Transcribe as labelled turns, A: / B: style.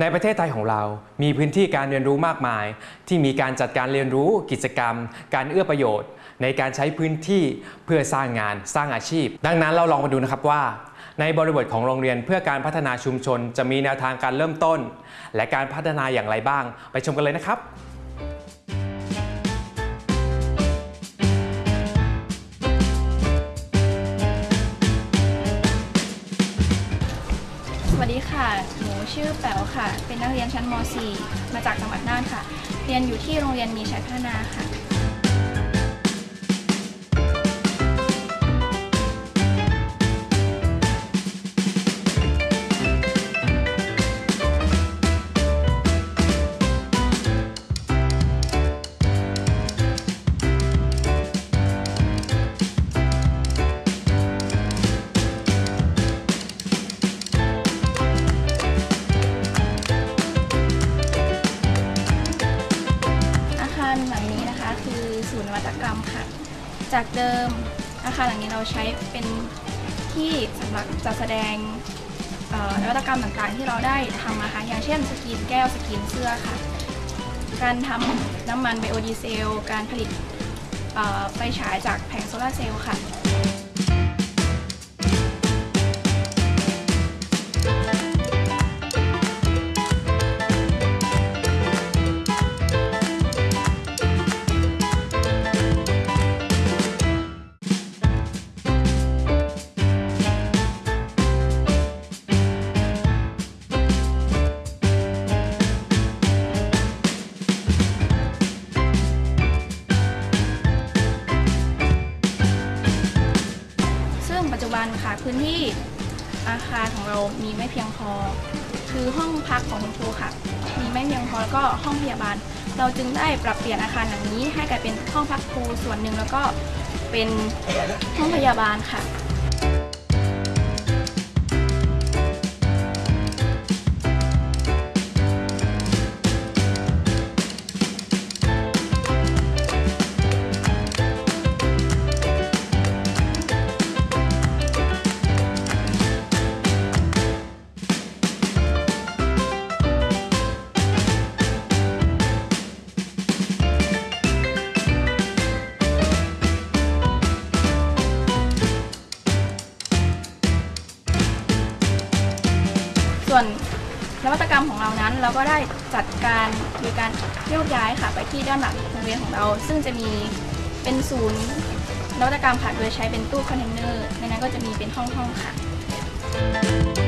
A: ในประเทศไทยของเรา มีพื้นที่การเรียนรู้มากมาย ที่มีการจัดการเรียนรู้กิจกรรม การเอื้อประโยชน์ ในการใช้พื้นที่เพื่อสร้างงานสร้างอาชีพ ดังนั้นเราลองมาดูนะครับว่า ในบริบทของโรงเรียนเพื่อการพัฒนาชุมชน จะมีแนวทางการเริ่มต้น และการพัฒนาอย่างไรบ้าง ไปชมกันเลยนะครับ
B: ชื่อแป๋วค่ะ เป็นนักเรียนชั้นม .4 มาจากจังหวัดน่านค่ะ เรียนอยู่ที่โรงเรียนมีชัยพัฒนาค่ะารหลังนี้นะคะ คือศูนย์นวัตกรรมค่ะ จากเดิมอาคารหลังนี้เราใช้เป็นที่สำหรับจัดแสดงนวัตกรรมต่างๆ ที่เราได้ทำนะคะอย่างเช่นสกรีนแก้วสกรีนเสื้อค่ะ การทำน้ำมันไบโอดีเซล การผลิตไฟฉายจากแผงโซลาร์เซลล์ค่ะันค่ะ พื้นที่อาคารของเรามีไม่เพียงพอ คือห้องพักของคุณครูค่ะ มีไม่เพียงพอแล้วก็ห้องพยาบาล เราจึงได้ปรับเปลี่ยนอาคารหลังนี้ให้กลายเป็นห้องพักครูส่วนหนึ่งแล้วก็เป็นห้องพยาบาลค่ะ ส่วนนวัตกรรมของเรานั้น เราก็ได้จัดการมีการโยกย้ายค่ะไปที่ด้านหลังโรงเรียนของเรา ซึ่งจะมีเป็นศูนย์นวัตกรรมค่ะโดยใช้เป็นตู้คอนเทนเนอร์ในนั้นก็จะมีเป็นห้องๆค่ะ